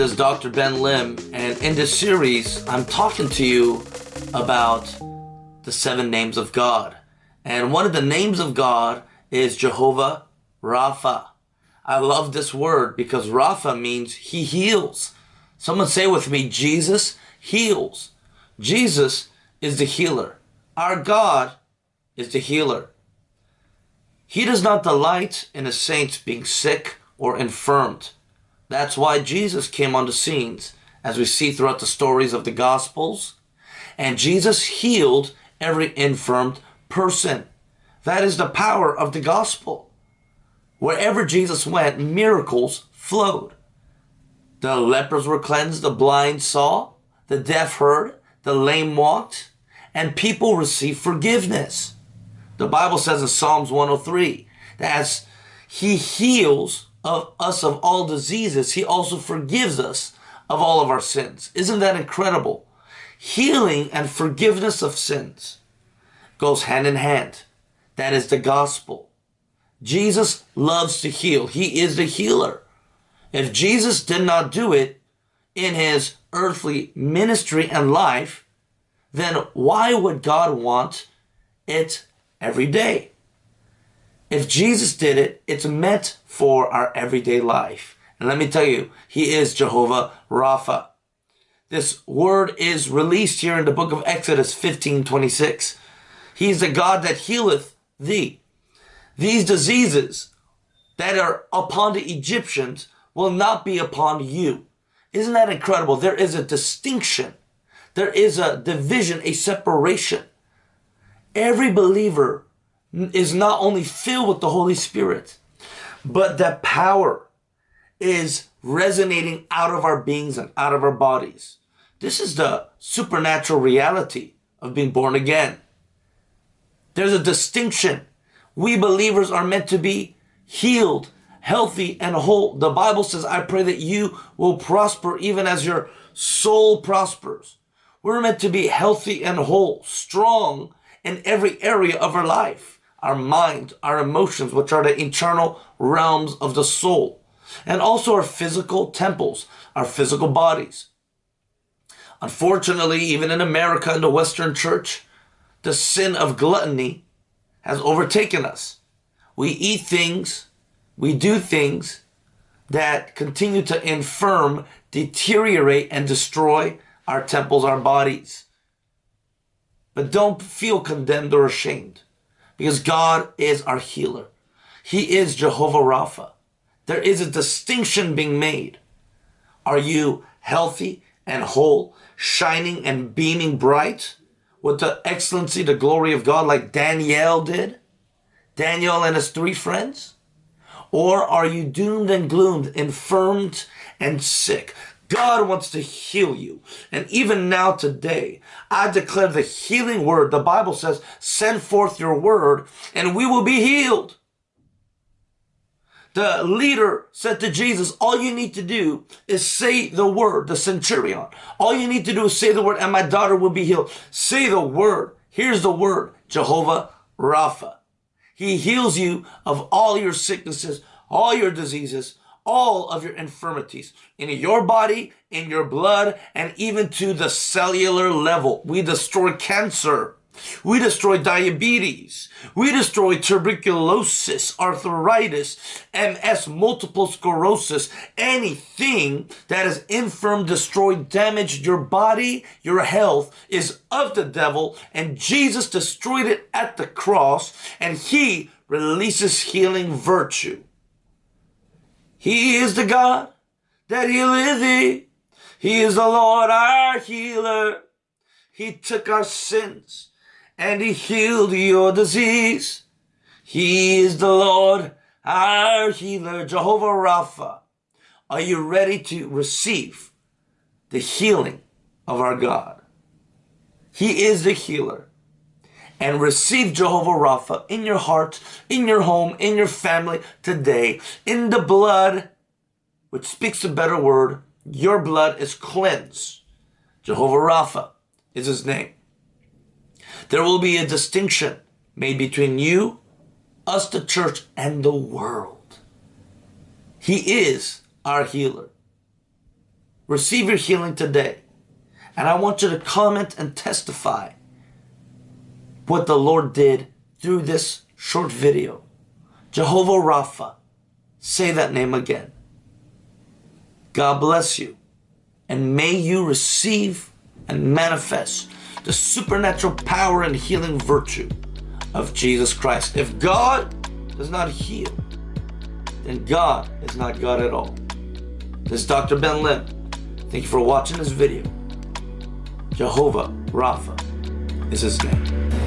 This is Dr. Ben Lim, and in this series, I'm talking to you about the seven names of God. And one of the names of God is Jehovah Rapha. I love this word because Rapha means he heals. Someone say with me, Jesus heals. Jesus is the healer. Our God is the healer. He does not delight in the saints being sick or infirmed. That's why Jesus came on the scenes, as we see throughout the stories of the Gospels. And Jesus healed every infirmed person. That is the power of the gospel. Wherever Jesus went, miracles flowed. The lepers were cleansed, the blind saw, the deaf heard, the lame walked, and people received forgiveness. The Bible says in Psalms 103 that as he heals of us of all diseases, he also forgives us of all of our sins. Isn't that incredible? Healing and forgiveness of sins goes hand in hand. That is the gospel. Jesus loves to heal. He is the healer. If Jesus did not do it in his earthly ministry and life, then why would God want it every day? If Jesus did it, it's meant for our everyday life. And let me tell you, He is Jehovah Rapha. This word is released here in the book of Exodus 15 26. He's the God that healeth thee. These diseases that are upon the Egyptians will not be upon you. Isn't that incredible? There is a distinction. There is a division, a separation. Every believer is not only filled with the Holy Spirit, but that power is resonating out of our beings and out of our bodies. This is the supernatural reality of being born again. There's a distinction. We believers are meant to be healed, healthy, and whole. The Bible says, I pray that you will prosper even as your soul prospers. We're meant to be healthy and whole, strong in every area of our life our mind, our emotions, which are the internal realms of the soul, and also our physical temples, our physical bodies. Unfortunately, even in America, in the Western church, the sin of gluttony has overtaken us. We eat things, we do things that continue to infirm, deteriorate, and destroy our temples, our bodies. But don't feel condemned or ashamed because God is our healer. He is Jehovah Rapha. There is a distinction being made. Are you healthy and whole, shining and beaming bright with the excellency, the glory of God like Daniel did? Daniel and his three friends? Or are you doomed and gloomed, infirmed and sick? God wants to heal you. And even now today, I declare the healing word. The Bible says, send forth your word and we will be healed. The leader said to Jesus, all you need to do is say the word, the centurion. All you need to do is say the word and my daughter will be healed. Say the word. Here's the word, Jehovah Rapha. He heals you of all your sicknesses, all your diseases, all of your infirmities in your body, in your blood, and even to the cellular level. We destroy cancer. We destroy diabetes. We destroy tuberculosis, arthritis, MS, multiple sclerosis, anything that is infirm, destroyed, damaged your body, your health is of the devil. And Jesus destroyed it at the cross and he releases healing virtue. He is the God that healeth thee. He is the Lord our healer. He took our sins and he healed your disease. He is the Lord our healer, Jehovah Rapha. Are you ready to receive the healing of our God? He is the healer and receive Jehovah Rapha in your heart, in your home, in your family today, in the blood, which speaks a better word, your blood is cleansed. Jehovah Rapha is his name. There will be a distinction made between you, us, the church, and the world. He is our healer. receive your healing today. And I want you to comment and testify what the Lord did through this short video. Jehovah Rapha. Say that name again. God bless you. And may you receive and manifest the supernatural power and healing virtue of Jesus Christ. If God does not heal, then God is not God at all. This is Dr. Ben Lim. Thank you for watching this video. Jehovah Rapha is his name.